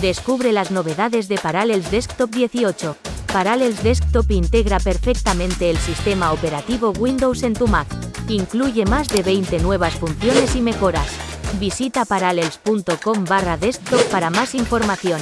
Descubre las novedades de Parallels Desktop 18. Parallels Desktop integra perfectamente el sistema operativo Windows en tu Mac. Incluye más de 20 nuevas funciones y mejoras. Visita parallels.com barra desktop para más información.